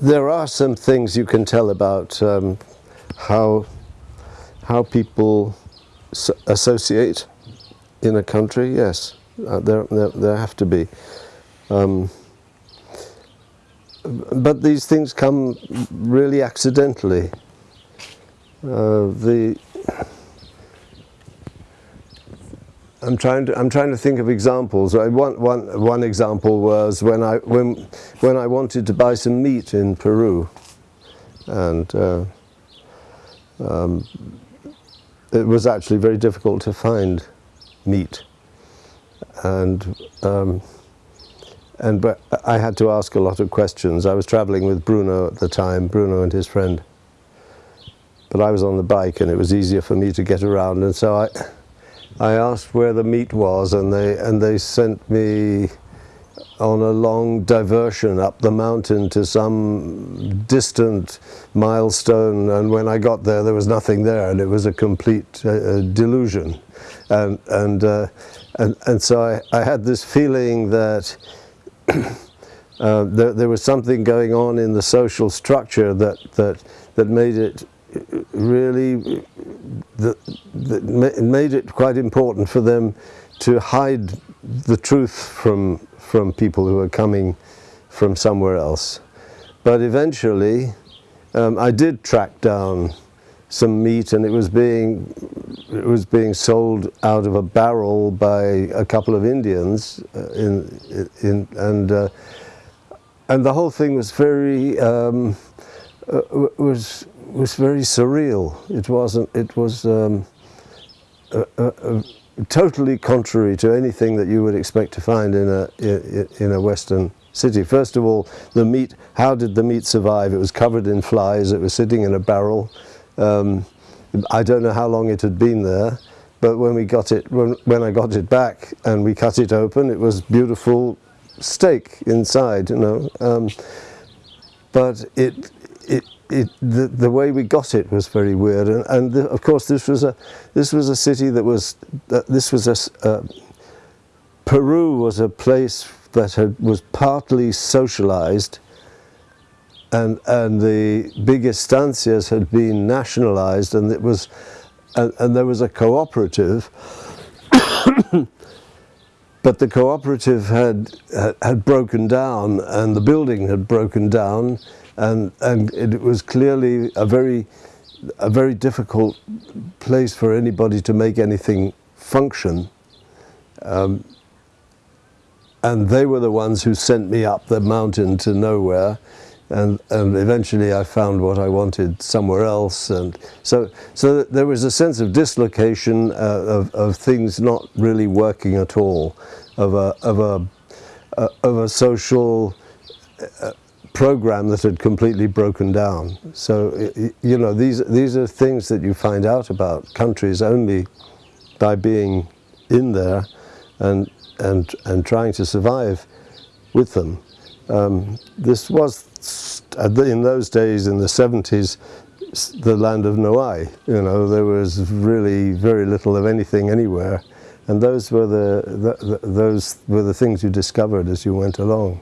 there are some things you can tell about um, how how people associate in a country. Yes, uh, there, there, there have to be. Um, but these things come really accidentally. Uh, the I'm trying to I'm trying to think of examples. One one one example was when I when when I wanted to buy some meat in Peru, and uh, um, it was actually very difficult to find meat, and um, and but I had to ask a lot of questions. I was traveling with Bruno at the time, Bruno and his friend. But I was on the bike and it was easier for me to get around, and so I. I asked where the meat was and they, and they sent me on a long diversion up the mountain to some distant milestone. And when I got there there was nothing there and it was a complete uh, delusion. And and, uh, and and so I, I had this feeling that uh, there, there was something going on in the social structure that that that made it really that, that made it quite important for them to hide the truth from from people who are coming from somewhere else. But eventually, um, I did track down some meat, and it was being it was being sold out of a barrel by a couple of Indians uh, in in and uh, and the whole thing was very um, uh, was was very surreal. It wasn't. It was um, totally contrary to anything that you would expect to find in a in, in a Western city. First of all, the meat. How did the meat survive? It was covered in flies. It was sitting in a barrel. Um, I don't know how long it had been there, but when we got it, when, when I got it back and we cut it open, it was beautiful steak inside. You know, um, but it it it, the, the way we got it was very weird, and, and the, of course this was a this was a city that was uh, this was a uh, Peru was a place that had, was partly socialized, and and the big estancias had been nationalized, and it was and, and there was a cooperative. but the cooperative had, had broken down and the building had broken down and and it was clearly a very a very difficult place for anybody to make anything function. Um, and they were the ones who sent me up the mountain to nowhere and, and eventually I found what I wanted somewhere else and so so there was a sense of dislocation uh, of, of things not really working at all of a of a uh, of a social uh, program that had completely broken down. So, you know, these, these are things that you find out about countries only by being in there and, and, and trying to survive with them. Um, this was, in those days, in the 70s, the land of no hay. You know, there was really very little of anything anywhere. And those were the, the, the those were the things you discovered as you went along.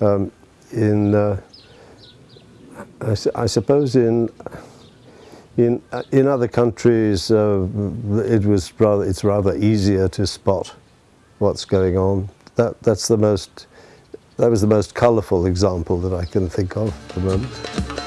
Um, in uh, I, I, suppose in in uh, in other countries uh, it was rather it's rather easier to spot what's going on. That that's the most that was the most colorful example that I can think of at the moment